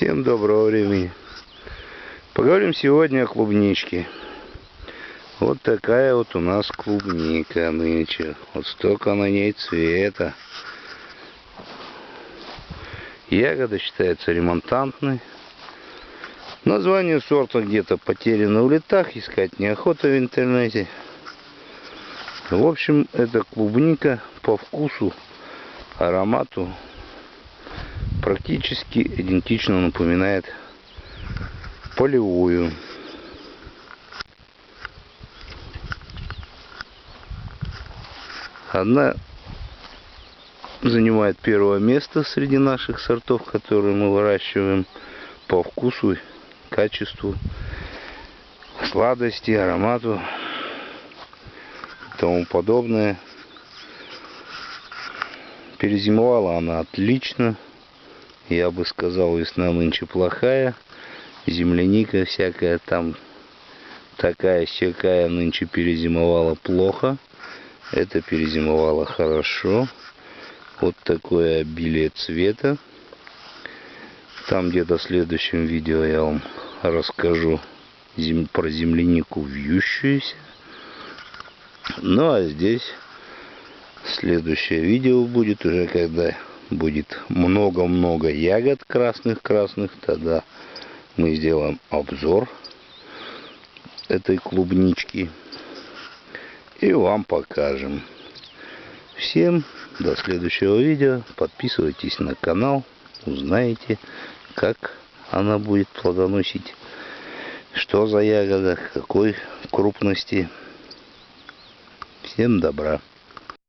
Всем доброго времени. Поговорим сегодня о клубничке. Вот такая вот у нас клубника нынче. Вот столько на ней цвета. Ягода считается ремонтантной. Название сорта где-то потеряно в летах, искать неохота в интернете. В общем, это клубника по вкусу, аромату практически идентично напоминает полевую. Одна занимает первое место среди наших сортов, которые мы выращиваем по вкусу, качеству, сладости, аромату тому подобное. Перезимовала она отлично. Я бы сказал, весна нынче плохая. Земляника всякая там такая всякая нынче перезимовала плохо. Это перезимовала хорошо. Вот такое обилие цвета. Там где-то в следующем видео я вам расскажу про землянику вьющуюся. Ну а здесь следующее видео будет уже когда будет много-много ягод красных-красных. Тогда мы сделаем обзор этой клубнички и вам покажем. Всем до следующего видео. Подписывайтесь на канал. Узнаете, как она будет плодоносить. Что за ягода, какой крупности. Всем добра.